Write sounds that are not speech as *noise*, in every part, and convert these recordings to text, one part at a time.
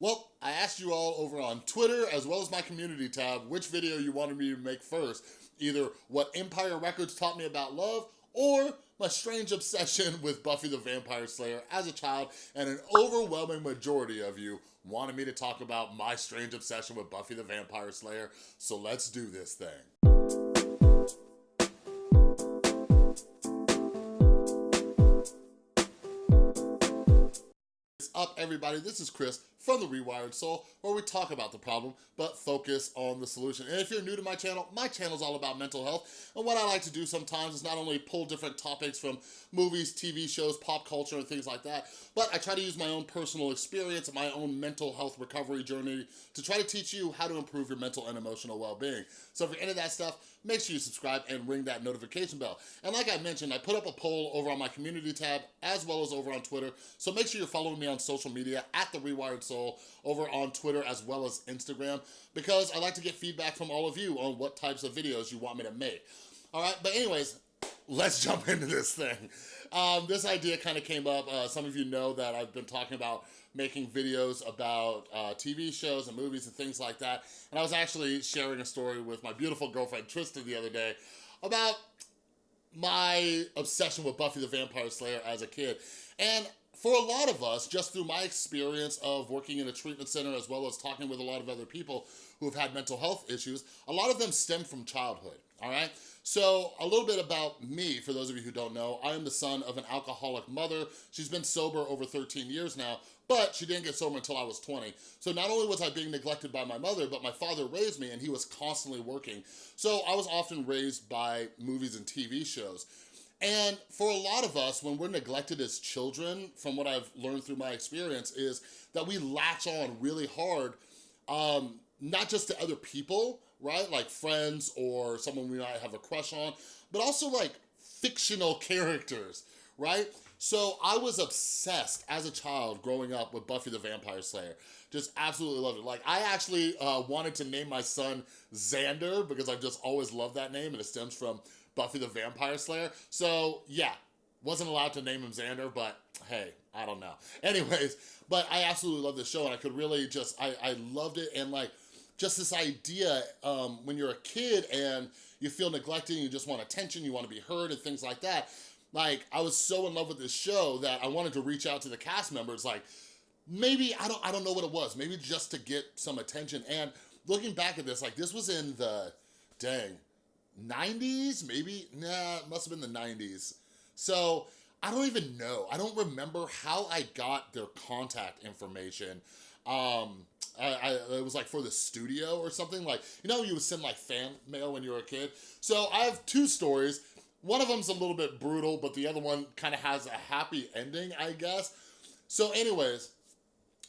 Well, I asked you all over on Twitter as well as my community tab which video you wanted me to make first. Either what Empire Records taught me about love or my strange obsession *laughs* with Buffy the Vampire Slayer as a child and an overwhelming majority of you wanted me to talk about my strange obsession with Buffy the Vampire Slayer, so let's do this thing. What's up everybody? This is Chris from The Rewired Soul, where we talk about the problem, but focus on the solution. And if you're new to my channel, my channel is all about mental health. And what I like to do sometimes is not only pull different topics from movies, TV shows, pop culture, and things like that, but I try to use my own personal experience and my own mental health recovery journey to try to teach you how to improve your mental and emotional well-being. So if you're into that stuff, make sure you subscribe and ring that notification bell. And like I mentioned, I put up a poll over on my community tab as well as over on Twitter. So make sure you're following me on social media at The Rewired Soul over on Twitter as well as Instagram because I like to get feedback from all of you on what types of videos you want me to make. All right, but anyways, let's *laughs* jump into this thing. Um, this idea kind of came up. Uh, some of you know that I've been talking about making videos about uh, TV shows and movies and things like that. And I was actually sharing a story with my beautiful girlfriend Tristan the other day about my obsession with Buffy the Vampire Slayer as a kid. And for a lot of us, just through my experience of working in a treatment center as well as talking with a lot of other people who have had mental health issues, a lot of them stem from childhood, all right? So a little bit about me, for those of you who don't know, I am the son of an alcoholic mother. She's been sober over 13 years now, but she didn't get sober until I was 20. So not only was I being neglected by my mother, but my father raised me and he was constantly working. So I was often raised by movies and TV shows. And for a lot of us, when we're neglected as children, from what I've learned through my experience, is that we latch on really hard, um, not just to other people, right? Like friends or someone we might have a crush on, but also like fictional *laughs* characters, right? So I was obsessed as a child growing up with Buffy the Vampire Slayer. Just absolutely loved it. Like I actually uh, wanted to name my son Xander because I've just always loved that name and it stems from Buffy the Vampire Slayer. So yeah, wasn't allowed to name him Xander, but hey, I don't know. *laughs* Anyways, but I absolutely love this show and I could really just, I, I loved it and like, just this idea um, when you're a kid and you feel neglected and you just want attention, you want to be heard and things like that. Like, I was so in love with this show that I wanted to reach out to the cast members, like, maybe, I don't, I don't know what it was, maybe just to get some attention. And looking back at this, like, this was in the, dang, 90s, maybe? Nah, it must have been the 90s. So I don't even know. I don't remember how I got their contact information. Um, I, I, it was like for the studio or something. Like, you know, you would send like fan mail when you were a kid. So I have two stories. One of them's a little bit brutal, but the other one kind of has a happy ending, I guess. So anyways,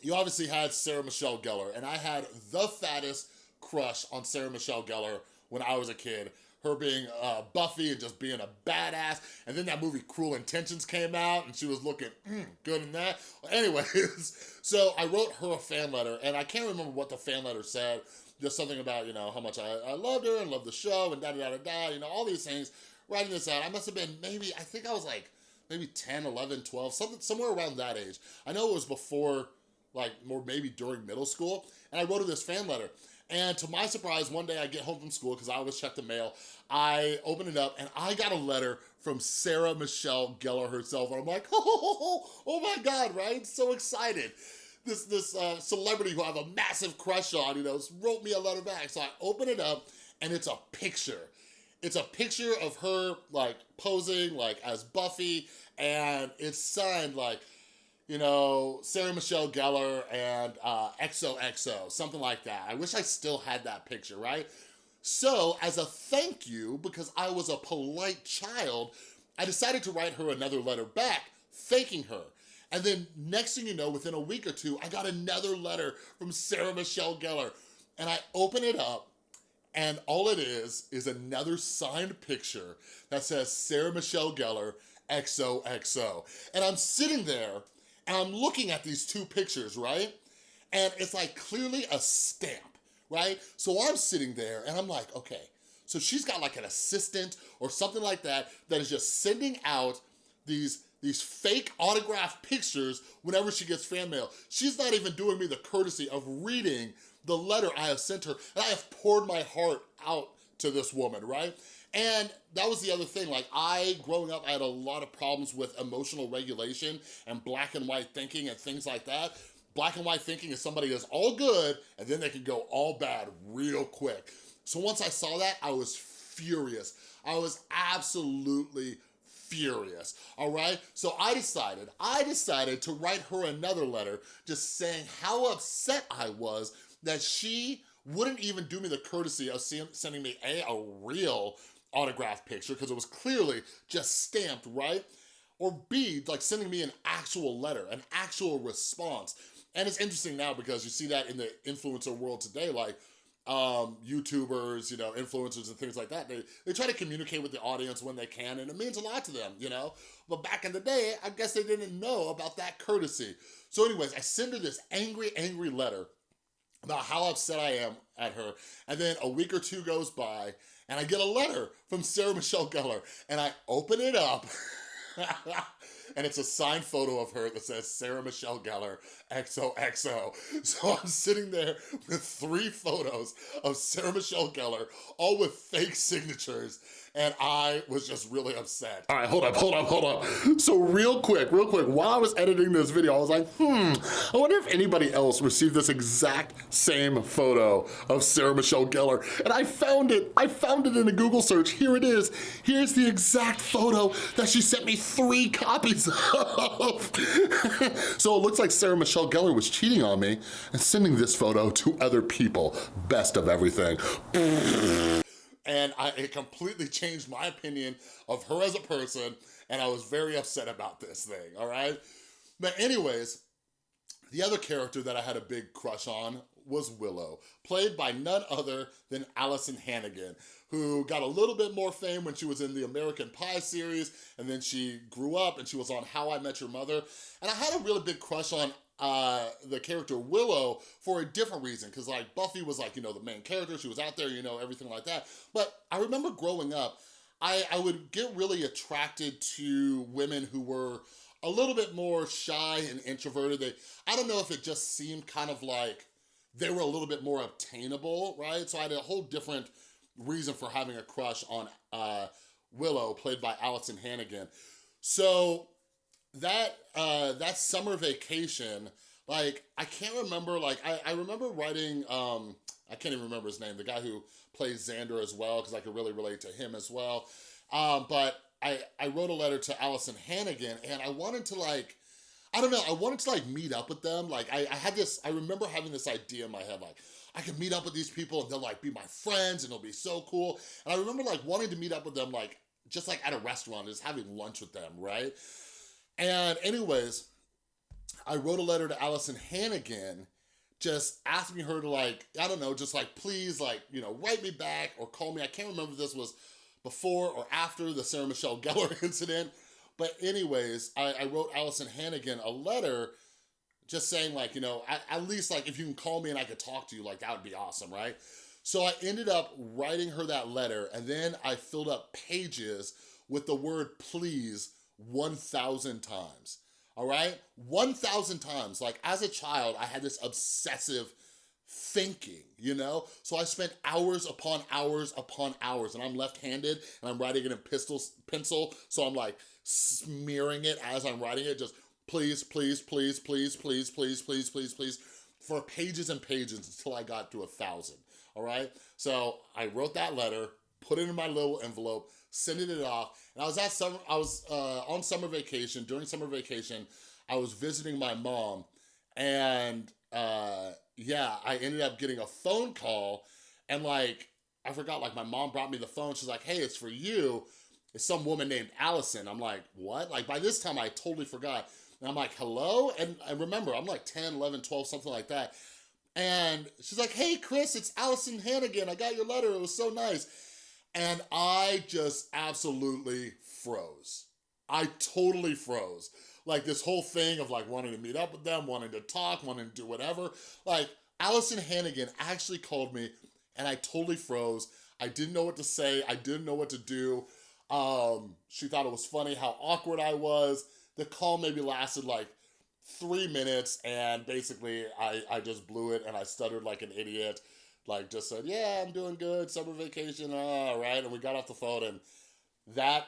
you obviously had Sarah Michelle Gellar, and I had the fattest crush on Sarah Michelle Gellar when I was a kid her being uh, Buffy and just being a badass. And then that movie Cruel Intentions came out and she was looking mm, good in that. Anyways, *laughs* so I wrote her a fan letter and I can't remember what the fan letter said. Just something about, you know, how much I, I loved her and loved the show and da da da da, you know, all these things. Writing this out, I must have been maybe, I think I was like maybe 10, 11, 12, something, somewhere around that age. I know it was before, like, more maybe during middle school. And I wrote her this fan letter. And to my surprise, one day I get home from school, because I always check the mail, I open it up and I got a letter from Sarah Michelle Gellar herself. And I'm like, *laughs* oh, oh my God, right? So excited. This, this uh, celebrity who I have a massive crush on, you know, wrote me a letter back. So I open it up and it's a picture. It's a picture of her like posing like as Buffy and it's signed like you know, Sarah Michelle Gellar and uh, XOXO, something like that. I wish I still had that picture, right? So as a thank you, because I was a polite child, I decided to write her another letter back, thanking her. And then next thing you know, within a week or two, I got another letter from Sarah Michelle Gellar. And I open it up and all it is, is another signed picture that says Sarah Michelle Gellar, XOXO. And I'm sitting there and I'm looking at these two pictures, right? And it's like clearly a stamp, right? So I'm sitting there and I'm like, okay, so she's got like an assistant or something like that that is just sending out these these fake autographed pictures whenever she gets fan mail. She's not even doing me the courtesy of reading the letter I have sent her, and I have poured my heart out to this woman, right? And that was the other thing, like I, growing up, I had a lot of problems with emotional regulation and black and white thinking and things like that. Black and white thinking is somebody that's all good and then they can go all bad real quick. So once I saw that, I was furious. I was absolutely furious, all right? So I decided, I decided to write her another letter just saying how upset I was that she wouldn't even do me the courtesy of sending me A, a real autograph picture, because it was clearly just stamped, right? Or B, like sending me an actual letter, an actual response. And it's interesting now because you see that in the influencer world today, like um, YouTubers, you know, influencers and things like that. They, they try to communicate with the audience when they can and it means a lot to them, you know? But back in the day, I guess they didn't know about that courtesy. So anyways, I send her this angry, angry letter about how upset I am at her. And then a week or two goes by and I get a letter from Sarah Michelle Gellar and I open it up *laughs* and it's a signed photo of her that says Sarah Michelle Gellar XOXO. So I'm sitting there with three photos of Sarah Michelle Gellar, all with fake signatures, and I was just really upset. All right, hold up, hold up, hold up. So real quick, real quick, while I was editing this video, I was like, hmm, I wonder if anybody else received this exact same photo of Sarah Michelle Gellar. And I found it, I found it in a Google search. Here it is. Here's the exact photo that she sent me three copies of. *laughs* so it looks like Sarah Michelle Gellar was cheating on me and sending this photo to other people. Best of everything *laughs* and I, it completely *laughs* changed my opinion of her as a person, and I was very upset about this thing, all right? But anyways, the other character that I had a big crush on was Willow, played by none other than Alyson Hannigan, who got a little bit more fame when she was in the American Pie series, and then she grew up and she was on How I Met Your Mother. And I had a really big crush on uh, the character Willow for a different reason, because like Buffy was like, you know, the main character, she was out there, you know, everything like that. But I remember growing up, I, I would get really attracted to women who were a little bit more shy and introverted. They, I don't know if it just seemed kind of like they were a little bit more obtainable, right? So I had a whole different reason for having a crush on uh, Willow, played by Alyson Hannigan. So that uh, that summer vacation, like I can't remember, like I, I remember writing, um, I can't even remember his name, the guy who plays Xander as well, because I could really relate to him as well. Um, but I, I wrote a letter to Alyson Hannigan and I wanted to like, I don't know, I wanted to like meet up with them. Like I, I had this, I remember having this idea in my head, like I can meet up with these people and they'll like be my friends and it'll be so cool. And I remember like wanting to meet up with them like, just like at a restaurant, just having lunch with them, right? And anyways, I wrote a letter to Alyson Hannigan just asking her to like, I don't know, just like, please like, you know, write me back or call me. I can't remember if this was before or after the Sarah Michelle Gellar *laughs* incident. But anyways, I, I wrote Alyson Hannigan a letter just saying like, you know, at, at least like if you can call me and I could talk to you, like that would be awesome, right? So I ended up writing her that letter and then I filled up pages with the word please 1,000 times, all right? 1,000 times. Like as a child, I had this obsessive thinking, you know? So I spent hours upon hours upon hours and I'm left-handed and I'm writing it in pistol, pencil. So I'm like smearing it as I'm writing it, just please, please, please, please, please, please, please, please, please, for pages and pages until I got to a thousand, all right? So I wrote that letter, put it in my little envelope, sending it off. And I was at summer, I was uh, on summer vacation. During summer vacation, I was visiting my mom, and uh, yeah, I ended up getting a phone call, and like I forgot, like my mom brought me the phone. She's like, "Hey, it's for you." It's some woman named Alyson. I'm like, what? Like by this time, I totally forgot. And I'm like, hello? And I remember, I'm like 10, 11, 12, something like that. And she's like, hey, Chris, it's Alyson Hannigan. I got your letter. It was so nice. And I just absolutely froze. I totally froze. Like this whole thing of like wanting to meet up with them, wanting to talk, wanting to do whatever. Like Alyson Hannigan actually called me and I totally froze. I didn't know what to say. I didn't know what to do. Um, she thought it was funny how awkward I was. the call maybe lasted like three minutes and basically I, I just blew it and I stuttered like an idiot. Like just said, yeah, I'm doing good, summer vacation, all right. And we got off the phone and that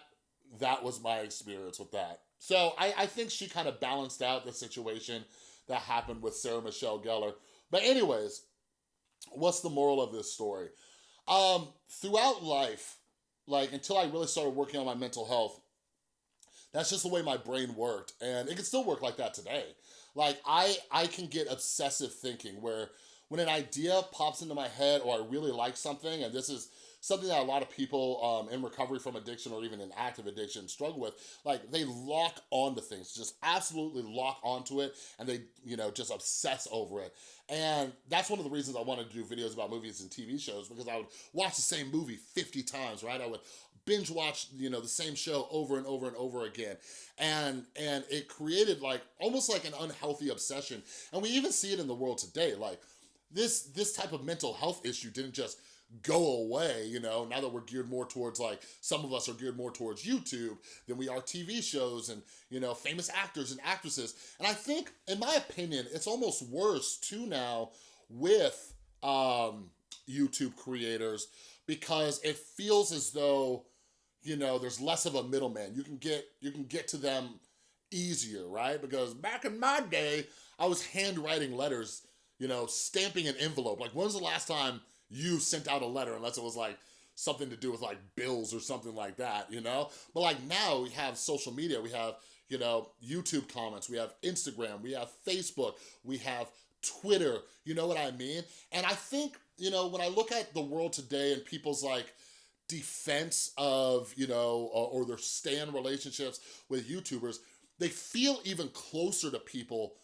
that was my experience with that. So I, I think she kind of balanced out the situation that happened with Sarah Michelle Gellar. But anyways, what's the moral of this story? Um, throughout life, like until I really started working on my mental health, that's just the way my brain worked. And it can still work like that today. Like I, I can get obsessive thinking where when an idea pops into my head or I really like something, and this is something that a lot of people um, in recovery from addiction or even in active addiction struggle with, like they lock onto things, just absolutely lock onto it and they, you know, just obsess over it. And that's one of the reasons I wanted to do videos about movies and TV shows because I would watch the same movie 50 times, right? I would binge watch, you know, the same show over and over and over again. And, and it created like, almost like an unhealthy obsession. And we even see it in the world today. Like this, this type of mental health issue didn't just go away, you know, now that we're geared more towards like, some of us are geared more towards YouTube than we are TV shows and, you know, famous actors and actresses. And I think, in my opinion, it's almost worse too now with um, YouTube creators because it feels as though, you know, there's less of a middleman. You can get, you can get to them easier, right? Because back in my day, I was handwriting letters, you know, stamping an envelope. Like when's the last time you sent out a letter unless it was like something to do with like bills or something like that, you know? But like now we have social media, we have, you know, YouTube comments, we have Instagram, we have Facebook, we have Twitter, you know what I mean? And I think, you know, when I look at the world today and people's like defense of, you know, or, or their stand relationships with YouTubers, they feel even closer to people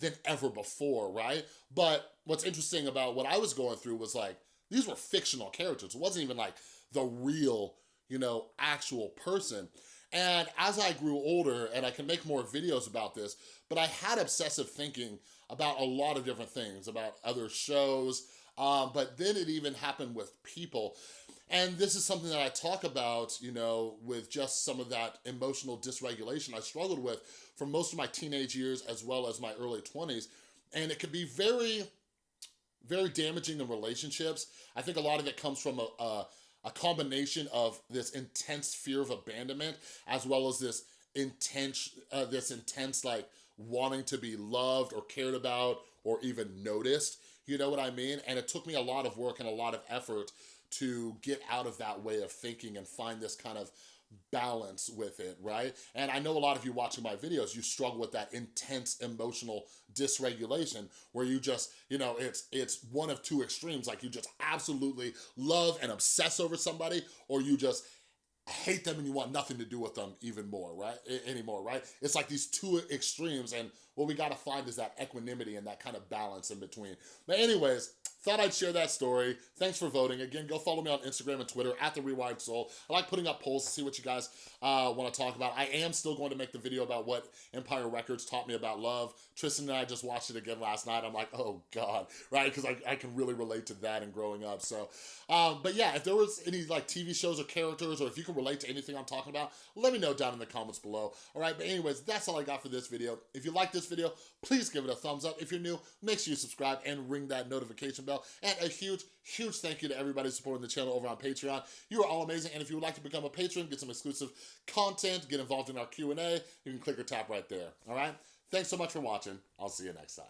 than ever before, right? But what's interesting about what I was going through was like, these were fictional characters. It wasn't even like the real, you know, actual person. And as I grew older, and I can make more videos about this, but I had obsessive thinking about a lot of different things, about other shows, um, but then it even happened with people. And this is something that I talk about, you know, with just some of that emotional dysregulation I struggled with for most of my teenage years as well as my early 20s. And it can be very, very damaging in relationships. I think a lot of it comes from a, a, a combination of this intense fear of abandonment as well as this intense, uh, this intense like wanting to be loved or cared about or even noticed. You know what I mean? And it took me a lot of work and a lot of effort to get out of that way of thinking and find this kind of balance with it, right? And I know a lot of you watching my videos, you struggle with that intense emotional dysregulation where you just, you know, it's it's one of two extremes. Like you just absolutely love and obsess over somebody or you just hate them and you want nothing to do with them even more, right? I anymore, right? It's like these two extremes and what we gotta find is that equanimity and that kind of balance in between. But anyways, Thought I'd share that story. Thanks for voting. Again, go follow me on Instagram and Twitter at The Rewired Soul. I like putting up polls to see what you guys uh, want to talk about. I am still going to make the video about what Empire Records taught me about love. Tristan and I just watched it again last night. I'm like, oh God, right? Because I, I can really relate to that and growing up. So, um, but yeah, if there was any like TV shows or characters or if you can relate to anything I'm talking about, let me know down in the comments below. All right, but anyways, that's all I got for this video. If you like this video, please give it a thumbs up. If you're new, make sure you subscribe and ring that notification bell. And a huge, huge thank you to everybody supporting the channel over on Patreon. You are all amazing. And if you would like to become a patron, get some exclusive content, get involved in our Q&A, you can click or tap right there. All right? Thanks so much for watching. I'll see you next time.